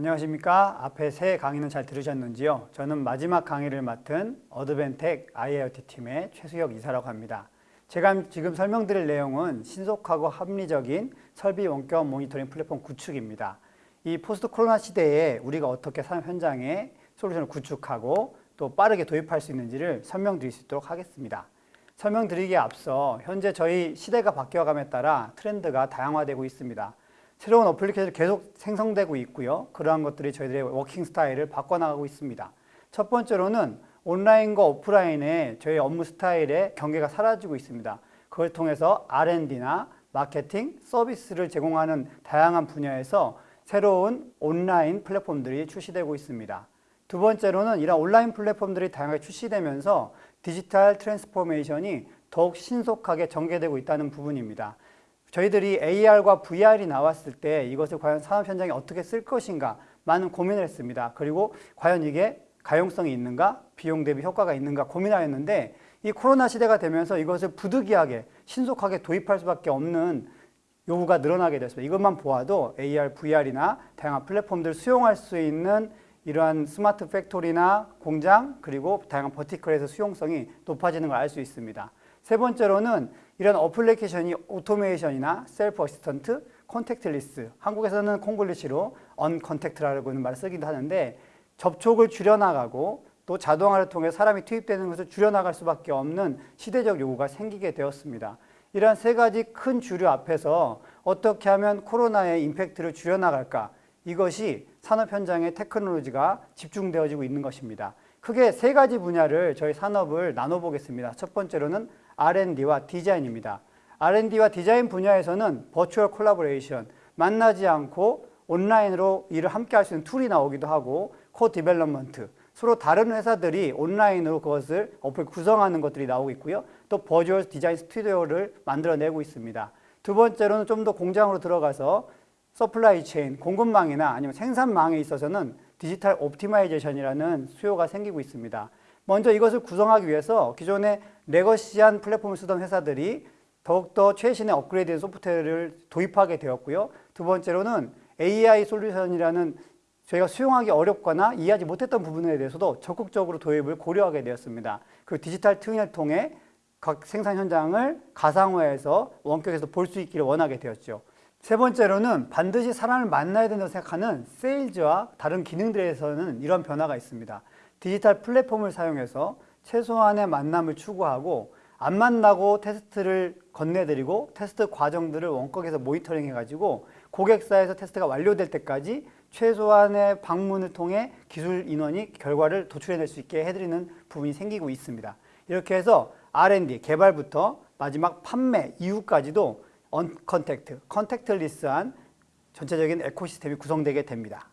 안녕하십니까. 앞에 세 강의는 잘 들으셨는지요? 저는 마지막 강의를 맡은 Advantech IIoT 팀의 최수혁 이사라고 합니다. 제가 지금 설명드릴 내용은 신속하고 합리적인 설비 원격 모니터링 플랫폼 구축입니다. 이 포스트 코로나 시대에 우리가 어떻게 산업 현장에 솔루션을 구축하고 또 빠르게 도입할 수 있는지를 설명드릴 수 있도록 하겠습니다. 설명드리기에 앞서 현재 저희 시대가 바뀌어감에 따라 트렌드가 다양화되고 있습니다. 새로운 어플리케이션이 계속 생성되고 있고요. 그러한 것들이 저희들의 working style을 바꿔나가고 있습니다. 첫 번째로는 온라인과 오프라인의 저희 업무 스타일의 경계가 사라지고 있습니다. 그걸 통해서 R&D나 마케팅, 서비스를 제공하는 다양한 분야에서 새로운 온라인 플랫폼들이 출시되고 있습니다. 두 번째로는 이런 온라인 플랫폼들이 다양하게 출시되면서 digital transformation이 더욱 신속하게 전개되고 있다는 부분입니다. 저희들이 AR과 VR이 나왔을 때 이것을 과연 산업 현장에 어떻게 쓸 것인가 많은 고민을 했습니다. 그리고 과연 이게 가용성이 있는가, 비용 대비 효과가 있는가 고민하였는데 이 코로나 시대가 되면서 이것을 부득이하게 신속하게 도입할 수밖에 없는 요구가 늘어나게 됐습니다. 이것만 보아도 AR, VR이나 다양한 플랫폼들을 수용할 수 있는 이러한 smart factory나 공장 그리고 다양한 vertical에서 수용성이 높아지는 걸 알 수 있습니다. 세 번째로는 이런 어플리케이션이 오토메이션이나 self assistant, contactless 한국에서는 콩글리시로 uncontact라는 말을 쓰기도 하는데 접촉을 줄여나가고 또 자동화를 통해 사람이 투입되는 것을 줄여나갈 수밖에 없는 시대적 요구가 생기게 되었습니다. 이러한 세 가지 큰 주류 앞에서 어떻게 하면 코로나의 임팩트를 줄여나갈까 이것이 산업 현장의 테크놀로지가 집중되어지고 있는 것입니다. 크게 세 가지 분야를 저희 산업을 나눠보겠습니다. 첫 번째로는 R&D와 디자인입니다. R&D와 디자인 분야에서는 virtual collaboration, 만나지 않고 온라인으로 일을 함께 할 수 있는 툴이 나오기도 하고 co-development, 서로 다른 회사들이 온라인으로 그것을 어플 구성하는 것들이 나오고 있고요. 또 virtual design studio를 만들어내고 있습니다. 두 번째로는 좀 더 공장으로 들어가서 supply chain, 공급망이나 아니면 생산망에 있어서는 digital optimization이라는 수요가 생기고 있습니다. 먼저 이것을 구성하기 위해서 기존의 legacy한 플랫폼을 쓰던 회사들이 더욱더 최신의 업그레이드된 소프트웨어를 도입하게 되었고요. 두 번째로는 AI 솔루션이라는 저희가 수용하기 어렵거나 이해하지 못했던 부분에 대해서도 적극적으로 도입을 고려하게 되었습니다. 그 digital twin을 통해 각 생산 현장을 가상화해서 원격에서 볼 수 있기를 원하게 되었죠. 세 번째로는 반드시 사람을 만나야 된다고 생각하는 세일즈와 다른 기능들에서는 이런 변화가 있습니다. 디지털 플랫폼을 사용해서 최소한의 만남을 추구하고 안 만나고 테스트를 건네드리고 테스트 과정들을 원격에서 모니터링 해가지고 고객사에서 테스트가 완료될 때까지 최소한의 방문을 통해 기술 인원이 결과를 도출해낼 수 있게 해드리는 부분이 생기고 있습니다. 이렇게 해서 R&D, 개발부터 마지막 판매 이후까지도 uncontact, contactless한 전체적인 ecosystem이 구성되게 됩니다.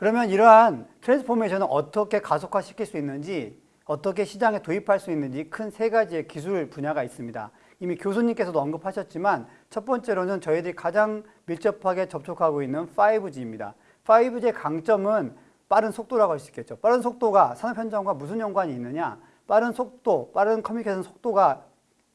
그러면 이러한 transformation을 어떻게 가속화시킬 수 있는지 어떻게 시장에 도입할 수 있는지 큰 세 가지의 기술 분야가 있습니다. 이미 교수님께서도 언급하셨지만 첫 번째로는 저희들이 가장 밀접하게 접촉하고 있는 5G입니다. 5G의 강점은 빠른 속도라고 할 수 있겠죠. 빠른 속도가 산업 현장과 무슨 연관이 있느냐? 빠른 속도, 빠른 커뮤니케이션 속도가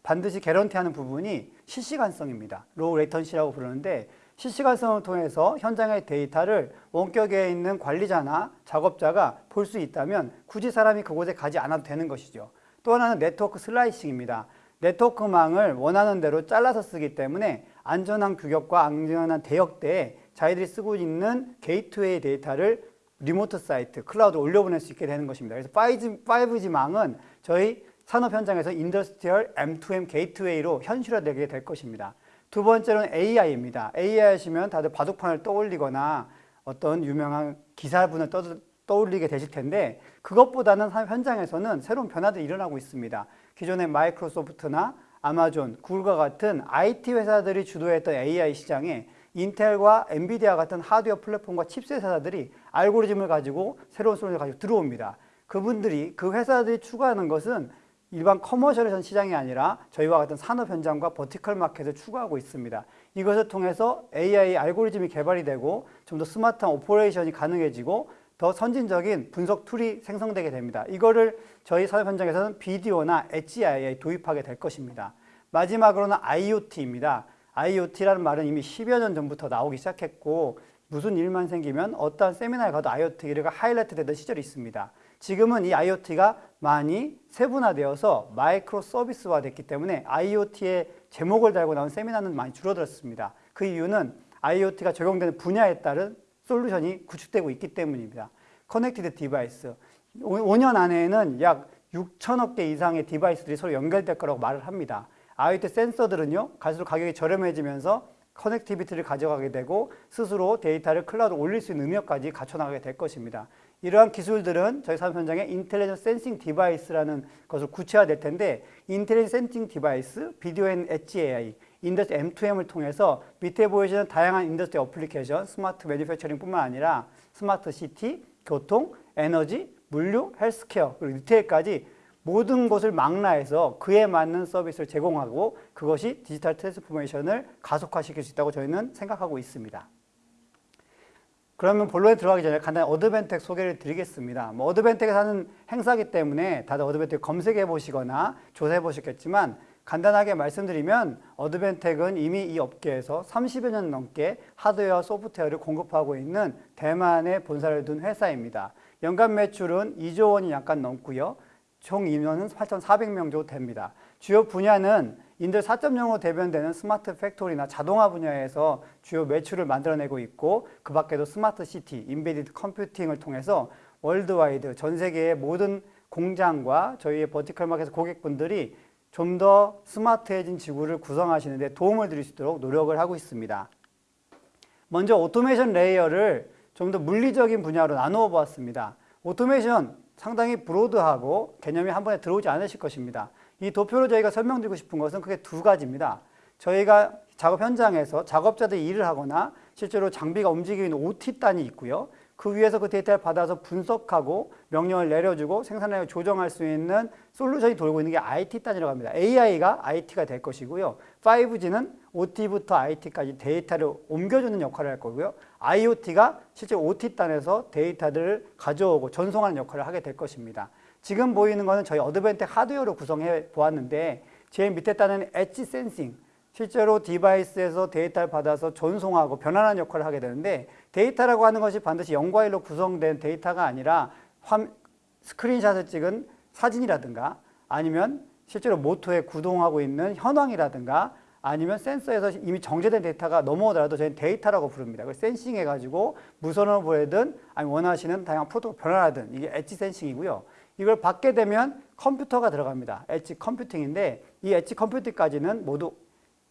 반드시 guarantee하는 부분이 실시간성입니다. low latency라고 부르는데 실시간성을 통해서 현장의 데이터를 원격에 있는 관리자나 작업자가 볼 수 있다면 굳이 사람이 그곳에 가지 않아도 되는 것이죠. 또 하나는 network slicing입니다. 네트워크망을 원하는 대로 잘라서 쓰기 때문에 안전한 규격과 안전한 대역대에 자기들이 쓰고 있는 게이트웨이 데이터를 remote site, 클라우드로 올려보낼 수 있게 되는 것입니다. 그래서 5G, 5G망은 저희 산업 현장에서 인더스트리얼 M2M 게이트웨이로 현실화되게 될 것입니다. 두 번째로는 AI입니다. AI 하시면 다들 바둑판을 떠올리거나 어떤 유명한 기사분을 떠, 떠올리게 되실 텐데 그것보다는 현장에서는 새로운 변화들이 일어나고 있습니다. 기존의 마이크로소프트나 아마존, 구글과 같은 IT 회사들이 주도했던 AI 시장에 인텔과 엔비디아 같은 하드웨어 플랫폼과 칩셋 회사들이 알고리즘을 가지고 새로운 솔루션을 가지고 들어옵니다. 그분들이 그 회사들이 추구하는 것은 일반 commercial 시장이 아니라 저희와 같은 산업 현장과 vertical market을 추구하고 있습니다. 이것을 통해서 AI 알고리즘이 개발이 되고 좀 더 스마트한 operation이 가능해지고 더 선진적인 분석 툴이 생성되게 됩니다. 이거를 저희 산업 현장에서는 비디오나 AI에 도입하게 될 것입니다. 마지막으로는 IoT입니다. IoT라는 말은 이미 10여 년 전부터 나오기 시작했고 무슨 일만 생기면 어떠한 세미나에 가도 IoT가 하이라이트 되던 시절이 있습니다. 지금은 이 IoT가 많이 세분화되어서 microservice화 됐기 때문에 IoT의 제목을 달고 나온 세미나는 많이 줄어들었습니다. 그 이유는 IoT가 적용되는 분야에 따른 솔루션이 구축되고 있기 때문입니다. connected device. 5년 안에는 약 6천억 개 이상의 device들이 서로 연결될 거라고 말을 합니다. IoT 센서들은요, 갈수록 가격이 저렴해지면서 connectivity를 가져가게 되고 스스로 데이터를 클라우드로 올릴 수 있는 능력까지 갖춰나가게 될 것입니다. 이러한 기술들은 저희 사업 현장에 intelligence sensing device라는 것을 구체화될 텐데 intelligence sensing device, video and edge AI, industry M2M을 통해서 밑에 보이시는 다양한 industry application, smart manufacturing뿐만 아니라 smart city, 교통, 에너지, 물류, 헬스케어, 그리고 retail까지 모든 것을 망라해서 그에 맞는 서비스를 제공하고 그것이 digital transformation을 가속화시킬 수 있다고 저희는 생각하고 있습니다. 그러면 본론에 들어가기 전에 간단히 어드벤텍 소개를 드리겠습니다. 뭐 어드벤텍에서 하는 행사기 때문에 다들 어드벤텍 검색해 보시거나 조사해 보셨겠지만 간단하게 말씀드리면 어드벤텍은 이미 이 업계에서 30여 년 넘게 하드웨어 소프트웨어를 공급하고 있는 대만에 본사를 둔 회사입니다. 연간 매출은 2조 원이 약간 넘고요. 총 인원은 8,400명 정도 됩니다. 주요 분야는 industry 4.0으로 대변되는 smart factory나 자동화 분야에서 주요 매출을 만들어내고 있고 그 밖에도 smart city, embedded computing을 통해서 worldwide 전 세계의 모든 공장과 저희의 vertical market 고객분들이 좀 더 스마트해진 지구를 구성하시는 데 도움을 드릴 수 있도록 노력을 하고 있습니다. 먼저 오토메이션 layer를 좀 더 물리적인 분야로 나누어 보았습니다. 오토메이션 상당히 broad하고 개념이 한 번에 들어오지 않으실 것입니다. 이 도표로 저희가 설명드리고 싶은 것은 크게 두 가지입니다. 저희가 작업 현장에서 작업자들이 일을 하거나 실제로 장비가 움직이는 OT단이 있고요. 그 위에서 그 데이터를 받아서 분석하고 명령을 내려주고 생산량을 조정할 수 있는 솔루션이 돌고 있는 게 IT단이라고 합니다. AI가 IT가 될 것이고요. 5G는 OT부터 IT까지 데이터를 옮겨주는 역할을 할 거고요. IoT가 실제 OT단에서 데이터들을 가져오고 전송하는 역할을 하게 될 것입니다. 지금 보이는 것은 저희 어드벤텍 하드웨어로 구성해 보았는데 제일 밑에 단은 edge sensing 실제로 device에서 데이터를 받아서 전송하고 변환하는 역할을 하게 되는데 데이터라고 하는 것이 반드시 0과 1로 구성된 데이터가 아니라 화, 스크린샷을 찍은 사진이라든가 아니면 실제로 모터에 구동하고 있는 현황이라든가 아니면 센서에서 이미 정제된 데이터가 넘어오더라도 저희는 데이터라고 부릅니다. 그걸 sensing해가지고 무선으로 보내든 아니면 원하시는 다양한 프로토콜 변환하든 이게 edge sensing이고요. 이걸 받게 되면 컴퓨터가 들어갑니다. edge computing인데 이 edge computing까지는 모두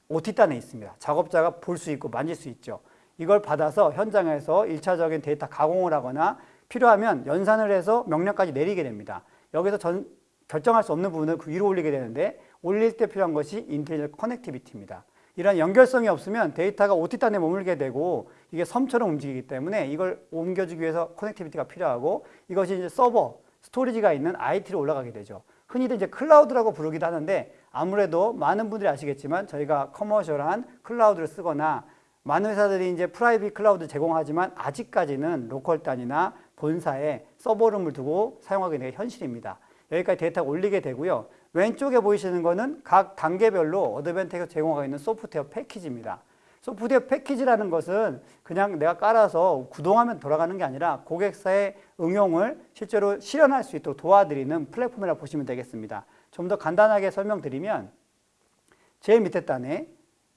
OT단에 있습니다. 작업자가 볼 수 있고 만질 수 있죠. 이걸 받아서 현장에서 일차적인 데이터 가공을 하거나 필요하면 연산을 해서 명령까지 내리게 됩니다. 여기서 전, 결정할 수 없는 부분을 그 위로 올리게 되는데 올릴 때 필요한 것이 intelligent connectivity입니다. 이런 연결성이 없으면 데이터가 OT단에 머물게 되고 이게 섬처럼 움직이기 때문에 이걸 옮겨주기 위해서 connectivity가 필요하고 이것이 이제 서버, storage가 있는 IT로 올라가게 되죠. 흔히들 이제 클라우드라고 부르기도 하는데 아무래도 많은 분들이 아시겠지만 저희가 commercial한 클라우드를 쓰거나 많은 회사들이 이제 private cloud 제공하지만 아직까지는 local 단위나 본사에 서버룸을 두고 사용하게 되는 게 현실입니다. 여기까지 데이터가 올리게 되고요. 왼쪽에 보이시는 거는 각 단계별로 어드벤텍에서 제공하고 있는 소프트웨어 패키지입니다. 소프트웨어 패키지라는 것은 그냥 내가 깔아서 구동하면 돌아가는 게 아니라 고객사의 응용을 실제로 실현할 수 있도록 도와드리는 플랫폼이라고 보시면 되겠습니다. 좀 더 간단하게 설명드리면 제일 밑에 단에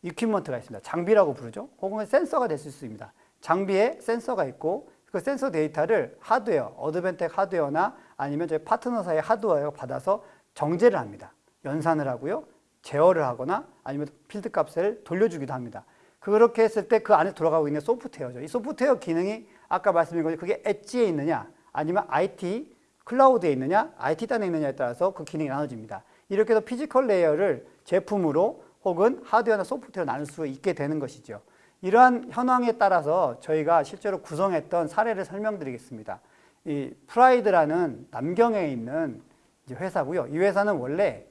equipment가 있습니다. 장비라고 부르죠. 혹은 센서가 될 수 있습니다. 장비에 센서가 있고 그 센서 데이터를 하드웨어, 어드벤텍 하드웨어나 아니면 저희 파트너사의 하드웨어가 받아서 정제를 합니다. 연산을 하고요. 제어를 하거나 아니면 필드 값을 돌려주기도 합니다. 그렇게 했을 때 그 안에 들어가고 있는 소프트웨어죠. 이 소프트웨어 기능이 아까 말씀드린 것처럼 그게 엣지에 있느냐 아니면 IT 클라우드에 있느냐 IT단에 있느냐에 따라서 그 기능이 나눠집니다. 이렇게 해서 physical layer를 제품으로 혹은 하드웨어나 소프트웨어로 나눌 수 있게 되는 것이죠. 이러한 현황에 따라서 저희가 실제로 구성했던 사례를 설명드리겠습니다. 이 프라이드라는 남경에 있는 회사고요. 이 회사는 원래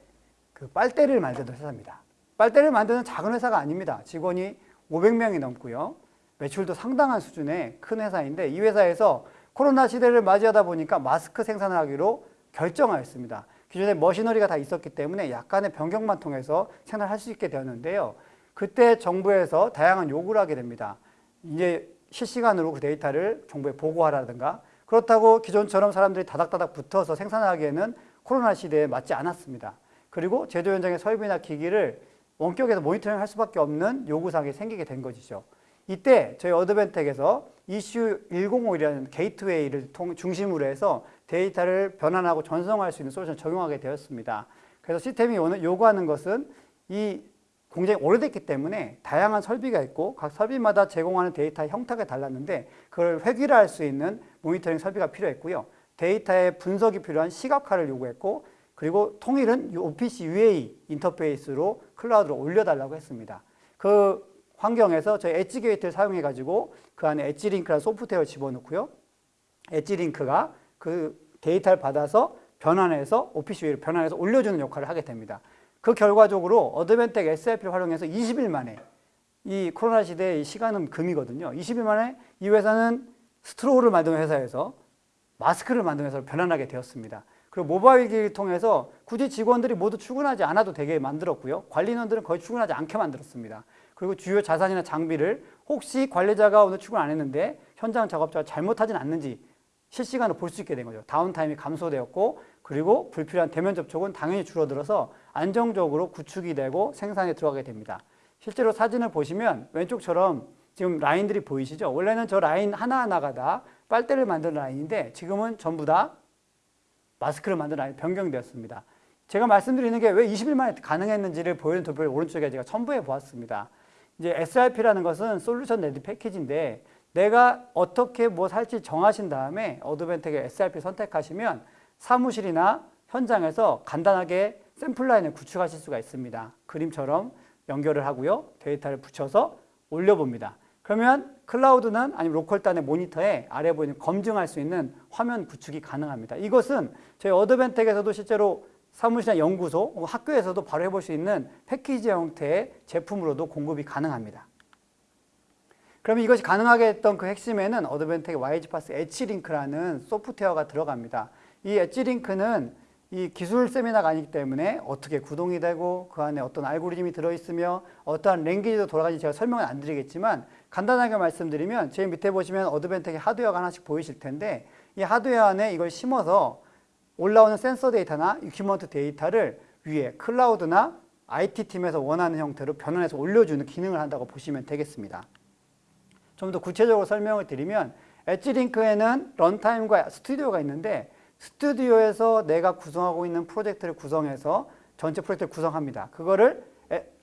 그 빨대를 만드는 회사입니다. 빨대를 만드는 작은 회사가 아닙니다. 직원이 500명이 넘고요. 매출도 상당한 수준의 큰 회사인데 이 회사에서 코로나 시대를 맞이하다 보니까 마스크 생산을 하기로 결정하였습니다. 기존에 machinery가 다 있었기 때문에 약간의 변경만 통해서 생산할 수 있게 되었는데요. 그때 정부에서 다양한 요구를 하게 됩니다. 이제 실시간으로 그 데이터를 정부에 보고하라든가 그렇다고 기존처럼 사람들이 다닥다닥 붙어서 생산하기에는 코로나 시대에 맞지 않았습니다. 그리고 제조 현장의 설비나 기기를 원격에서 모니터링 할 수밖에 없는 요구사항이 생기게 된 것이죠. 이때 저희 어드벤텍에서 ECU 1051이라는 게이트웨이를 통, 중심으로 해서 데이터를 변환하고 전송할 수 있는 솔루션을 적용하게 되었습니다. 그래서 시스템이 요구하는 것은 이 공장이 오래됐기 때문에 다양한 설비가 있고 각 설비마다 제공하는 데이터 형태가 달랐는데 그걸 획일화할 수 있는 모니터링 설비가 필요했고요. 데이터의 분석이 필요한 시각화를 요구했고 그리고 통일은 OPC UA 인터페이스로 클라우드로 올려달라고 했습니다. 그 환경에서 저희 edge gate를 사용해 가지고 그 안에 EdgeLink라는 소프트웨어를 집어넣고요. EdgeLink가 그 데이터를 받아서 변환해서 OPC UA를 변환해서 올려주는 역할을 하게 됩니다. 그 결과적으로 어드벤텍 SRP를 활용해서 20일 만에 이 코로나 시대의 시간은 금이거든요. 20일 만에 이 회사는 straw를 만드는 회사에서 마스크를 만드는 회사로 변환하게 되었습니다. 그리고 모바일 기기를 통해서 굳이 직원들이 모두 출근하지 않아도 되게 만들었고요. 관리인원들은 거의 출근하지 않게 만들었습니다. 그리고 주요 자산이나 장비를 혹시 관리자가 오늘 출근 안 했는데 현장 작업자가 잘못하진 않는지 실시간으로 볼 수 있게 된 거죠. downtime이 감소되었고 그리고 불필요한 대면 접촉은 당연히 줄어들어서 안정적으로 구축이 되고 생산에 들어가게 됩니다. 실제로 사진을 보시면 왼쪽처럼 지금 라인들이 보이시죠? 원래는 저 라인 하나하나가 다 빨대를 만드는 라인인데 지금은 전부 다 마스크를 만드는 라인 변경되었습니다. 제가 말씀드리는 게 왜 20일 만에 가능했는지를 보이는 도표를 오른쪽에 제가 첨부해 보았습니다. 이제 SRP라는 것은 solution ready package인데 내가 어떻게 뭐 살지 정하신 다음에 Advantech의 SRP 선택하시면 사무실이나 현장에서 간단하게 샘플 라인을 구축하실 수가 있습니다. 그림처럼 연결을 하고요. 데이터를 붙여서 올려봅니다. 그러면 클라우드는 아니면 local 단의 모니터에 아래 보이는 검증할 수 있는 화면 구축이 가능합니다. 이것은 저희 Advantech에서도 실제로 사무실이나 연구소, 학교에서도 바로 해볼 수 있는 패키지 형태의 제품으로도 공급이 가능합니다. 그러면 이것이 가능하게 했던 그 핵심에는 어드벤텍의 YG파스 엣지링크라는 소프트웨어가 들어갑니다. 이 EdgeLink는 이 기술 세미나가 아니기 때문에 어떻게 구동이 되고 그 안에 어떤 알고리즘이 들어있으며 어떠한 language도 돌아가는지 제가 설명을 안 드리겠지만 간단하게 말씀드리면 제일 밑에 보시면 Advantech의 하드웨어가 하나씩 보이실 텐데 이 하드웨어 안에 이걸 심어서 올라오는 센서 데이터나 equipment 데이터를 위에 클라우드나 IT팀에서 원하는 형태로 변환해서 올려주는 기능을 한다고 보시면 되겠습니다. 좀 더 구체적으로 설명을 드리면 EdgeLink에는 runtime과 스튜디오가 있는데 스튜디오에서 내가 구성하고 있는 프로젝트를 구성해서 전체 프로젝트를 구성합니다. 그거를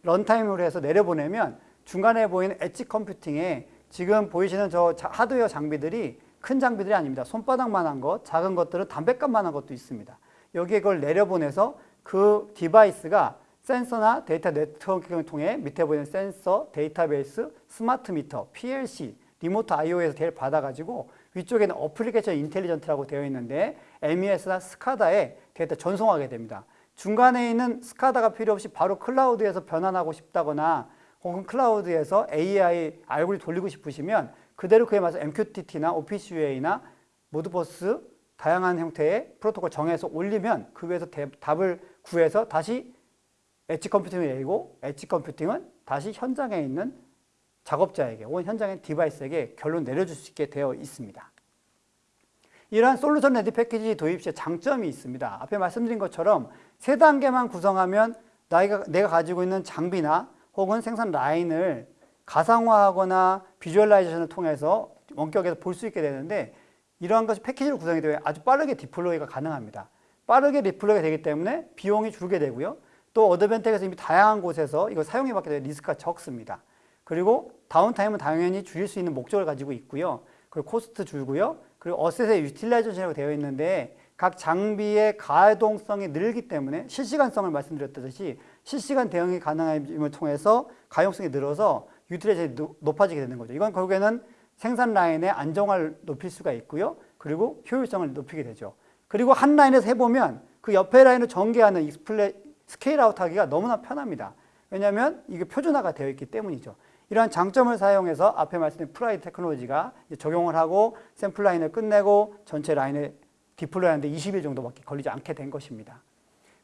runtime으로 해서 내려보내면 중간에 보이는 edge computing에 지금 보이시는 저 하드웨어 장비들이 큰 장비들이 아닙니다. 손바닥만한 것, 작은 것들은 담배값만한 것도 있습니다. 여기에 그걸 내려보내서 그 디바이스가 센서나 데이터 네트워킹을 통해 밑에 보이는 센서, 데이터베이스, smart meter, PLC, remote IO에서 데이터를 받아가지고 위쪽에는 application intelligent라고 되어 있는데 MES나 SCADA에 데이터 전송하게 됩니다. 중간에 있는 SCADA가 필요 없이 바로 클라우드에서 변환하고 싶다거나 혹은 클라우드에서 AI 알고리즘 돌리고 싶으시면 그대로 그에 맞춰 MQTT나 OPCUA나 Modbus 다양한 형태의 프로토콜 정해서 올리면 그 위에서 대, 답을 구해서 다시 edge computing을 내리고 edge computing은 다시 현장에 있는 작업자에게 혹은 현장의 디바이스에게 결론 내려줄 수 있게 되어 있습니다. 이러한 solution ready package 도입 시에 장점이 있습니다. 앞에 말씀드린 것처럼 세 단계만 구성하면 나가, 내가 가지고 있는 장비나 혹은 생산 라인을 가상화하거나 visualization을 통해서 원격에서 볼 수 있게 되는데 이러한 것이 패키지로 구성이 되면 아주 빠르게 deploy가 가능합니다. 빠르게 deploy가 되기 때문에 비용이 줄게 되고요. 또 Advantech에서 이미 다양한 곳에서 이걸 사용해봤기 때문에 리스크가 적습니다. 그리고 downtime은 당연히 줄일 수 있는 목적을 가지고 있고요. 그리고 cost 줄고요. 그리고 asset의 utilization이라고 되어 있는데 각 장비의 가동성이 늘기 때문에 실시간성을 말씀드렸듯이 실시간 대응이 가능함을 통해서 가용성이 늘어서 utilization이 높아지게 되는 거죠. 이건 결국에는 생산 라인의 안정화를 높일 수가 있고요. 그리고 효율성을 높이게 되죠. 그리고 한 라인에서 해보면 그 옆에 라인을 전개하는 익스플레, scale out 하기가 너무나 편합니다. 왜냐하면 이게 표준화가 되어 있기 때문이죠. 이러한 장점을 사용해서 앞에 말씀드린 프라이 Technology가 적용을 하고 샘플 라인을 끝내고 전체 라인을 deploy 하는데 20일 정도밖에 걸리지 않게 된 것입니다.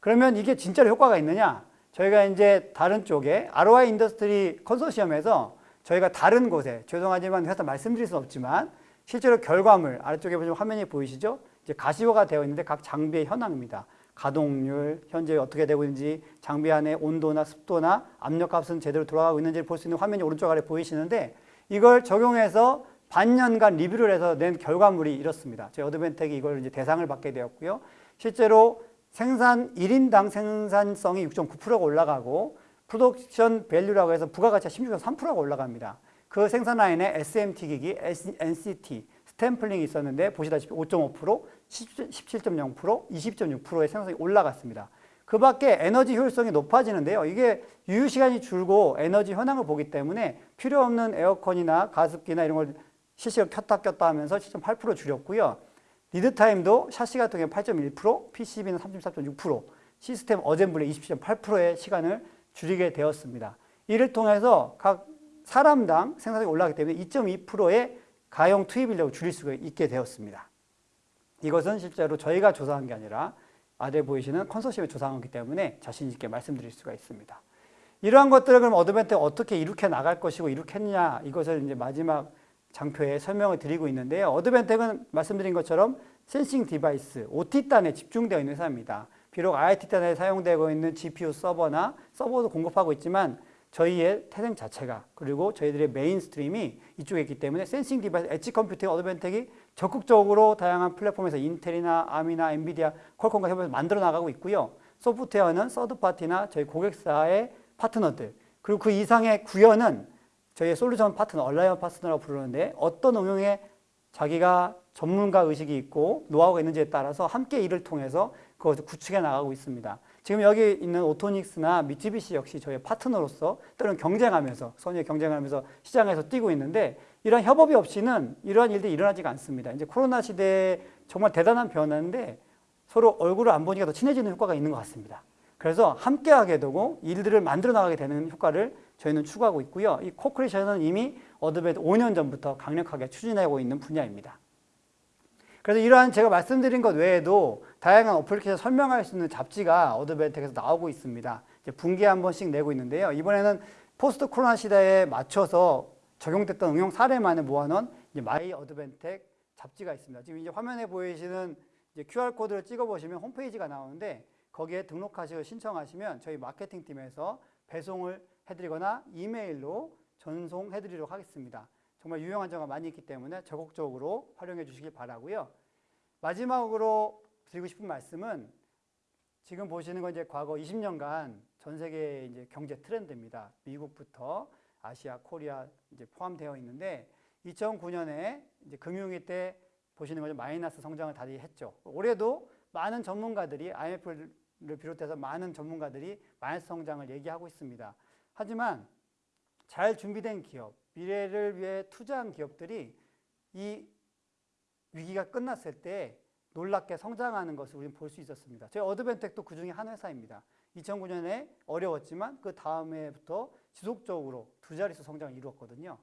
그러면 이게 진짜로 효과가 있느냐? 저희가 이제 다른 쪽에 ROI industry 컨소시엄에서 저희가 다른 곳에 죄송하지만 회사 말씀드릴 수는 없지만 실제로 결과물 아래쪽에 보시면 화면이 보이시죠? 이제 가시화가 되어 있는데 각 장비의 현황입니다. 가동률, 현재 어떻게 되고 있는지, 장비 안에 온도나 습도나 압력값은 제대로 돌아가고 있는지를 볼 수 있는 화면이 오른쪽 아래 보이시는데 이걸 적용해서 반년간 리뷰를 해서 낸 결과물이 이렇습니다. 저희 Advantech이 이걸 이제 대상을 받게 되었고요. 실제로 생산 1인당 생산성이 6.9%가 올라가고 production value라고 해서 부가가치가 16.3%가 올라갑니다. 그 생산 라인에 SMT 기기, NCT, stamping이 있었는데 보시다시피 5.5%, 17.0%, 20.6%의 생산성이 올라갔습니다. 그 밖에 에너지 효율성이 높아지는데요. 이게 유휴 시간이 줄고 에너지 현황을 보기 때문에 필요 없는 에어컨이나 가습기나 이런 걸 실시간 켰다 껐다 하면서 7.8% 줄였고요. lead time도 샤시 같은 경우에 8.1%, PCB는 34.6%, system assembly 27.8%의 시간을 줄이게 되었습니다. 이를 통해서 각 사람당 생산성이 올라가기 때문에 2.2%의 가용 투입 인력을 줄일 수가 있게 되었습니다. 이것은 실제로 저희가 조사한 게 아니라 아래 보이시는 컨소시엄이 조사한 거기 때문에 자신 있게 말씀드릴 수가 있습니다. 이러한 것들을 그럼 Advantech 어떻게 이룩해 나갈 것이고 이룩했냐 이것을 이제 마지막 장표에 설명을 드리고 있는데요. Advantech은 말씀드린 것처럼 sensing device, OT단에 집중되어 있는 회사입니다. 비록 IT단에 사용되고 있는 GPU 서버나 서버도 공급하고 있지만 저희의 태생 자체가 그리고 저희들의 mainstream이 이쪽에 있기 때문에 sensing device, edge computing Advantech이 적극적으로 다양한 플랫폼에서 Intel이나 ARM이나 NVIDIA, Qualcomm과 협업해서 만들어 나가고 있고요. 소프트웨어는 서드파티나 저희 고객사의 파트너들 그리고 그 이상의 구현은 저희의 솔루션 파트너, alliance partner라고 부르는데 어떤 응용에 자기가 전문 지식이 있고 노하우가 있는지에 따라서 함께 일을 통해서 그것을 구축해 나가고 있습니다. 지금 여기 있는 오토닉스나 미쯔비시 역시 저희 파트너로서 때로는 경쟁하면서 선의 경쟁하면서 시장에서 뛰고 있는데 이런 협업이 없이는 이러한 일들이 일어나지가 않습니다. 이제 코로나 시대에 정말 대단한 변화인데 서로 얼굴을 안 보니까 더 친해지는 효과가 있는 것 같습니다. 그래서 함께하게 되고 일들을 만들어 나가게 되는 효과를 저희는 추구하고 있고요. 이 co-creation은 이미 Advantech 5년 전부터 강력하게 추진하고 있는 분야입니다. 그래서 이러한 제가 말씀드린 것 외에도 다양한 어플리케이션 설명할 수 있는 잡지가 Advantech에서 나오고 있습니다. 분기에 한 번씩 내고 있는데요. 이번에는 포스트 코로나 시대에 맞춰서 적용됐던 응용 사례만을 모아놓은 My Advantech 잡지가 있습니다. 지금 이제 화면에 보이시는 이제 QR코드를 찍어보시면 홈페이지가 나오는데 거기에 등록하시고 신청하시면 저희 마케팅 팀에서 배송을 해드리거나 이메일로 전송해드리도록 하겠습니다. 정말 유용한 정보가 많이 있기 때문에 적극적으로 활용해 주시길 바라고요. 마지막으로 드리고 싶은 말씀은 지금 보시는 건 이제 과거 20년간 전 세계 이제 경제 트렌드입니다. 미국부터 아시아, 코리아 이제 포함되어 있는데 2009년에 이제 금융위 때 보시는 거죠. 마이너스 성장을 다시 했죠. 올해도 많은 전문가들이 IMF를 비롯해서 많은 전문가들이 마이너스 성장을 얘기하고 있습니다. 하지만 잘 준비된 기업, 미래를 위해 투자한 기업들이 이 위기가 끝났을 때 놀랍게 성장하는 것을 우리는 볼 수 있었습니다. 저희 어드벤텍도 그 중에 한 회사입니다. 2009년에 어려웠지만 그 다음에부터 지속적으로 두 자릿수 성장을 이루었거든요.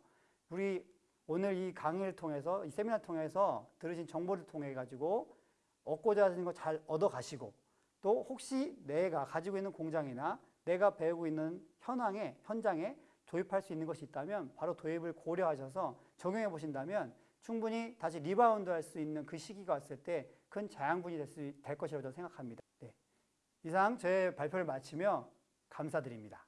우리 오늘 이 강의를 통해서 이 세미나 통해서 들으신 정보를 통해 가지고 얻고자 하는 거 잘 얻어 가시고 또 혹시 내가 가지고 있는 공장이나 내가 배우고 있는 현황에 현장에 도입할 수 있는 것이 있다면 바로 도입을 고려하셔서 적용해 보신다면 충분히 다시 리바운드 할 수 있는 그 시기가 왔을 때 큰 자양분이 될, 수, 될 것이라고 생각합니다. 네. 이상 제 발표를 마치며 감사드립니다.